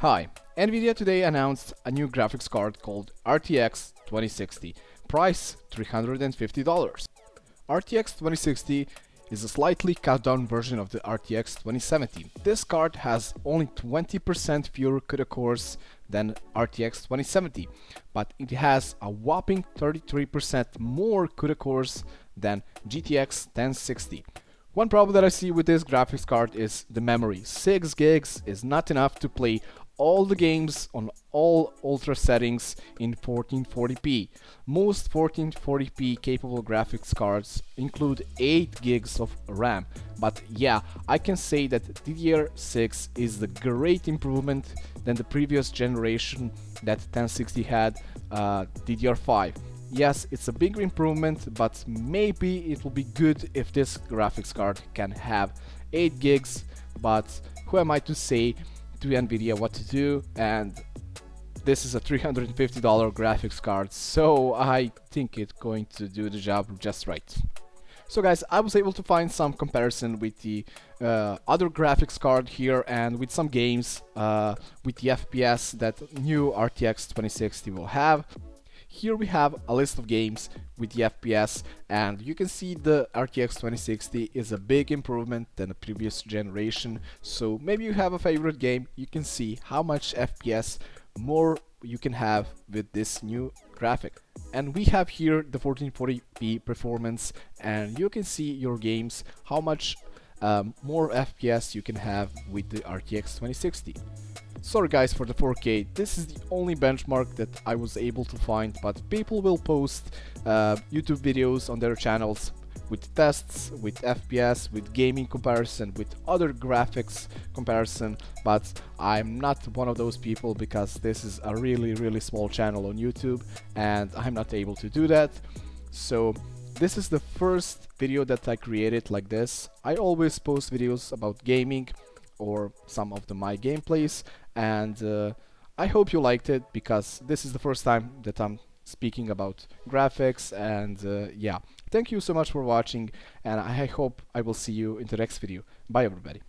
Hi, Nvidia today announced a new graphics card called RTX 2060, price $350. RTX 2060 is a slightly cut down version of the RTX 2070. This card has only 20% fewer CUDA cores than RTX 2070, but it has a whopping 33% more CUDA cores than GTX 1060. One problem that I see with this graphics card is the memory. 6 gigs is not enough to play all the games on all ultra settings in 1440p. Most 1440p capable graphics cards include 8 gigs of RAM, but yeah, I can say that DDR6 is the great improvement than the previous generation that 1060 had uh, DDR5. Yes, it's a big improvement, but maybe it will be good if this graphics card can have 8 gigs, but who am I to say to Nvidia what to do and this is a $350 graphics card, so I think it's going to do the job just right. So guys, I was able to find some comparison with the uh, other graphics card here and with some games uh, with the FPS that new RTX 2060 will have. Here we have a list of games with the FPS and you can see the RTX 2060 is a big improvement than the previous generation. So maybe you have a favorite game you can see how much FPS more you can have with this new graphic. And we have here the 1440p performance and you can see your games how much um, more FPS you can have with the RTX 2060 Sorry guys for the 4K, this is the only benchmark that I was able to find, but people will post uh, YouTube videos on their channels with tests, with FPS, with gaming comparison, with other graphics comparison, but I'm not one of those people because this is a really really small channel on YouTube and I'm not able to do that. So this is the first video that I created like this. I always post videos about gaming or some of the my gameplays and uh, I hope you liked it because this is the first time that I'm speaking about graphics and uh, yeah. Thank you so much for watching and I hope I will see you in the next video. Bye everybody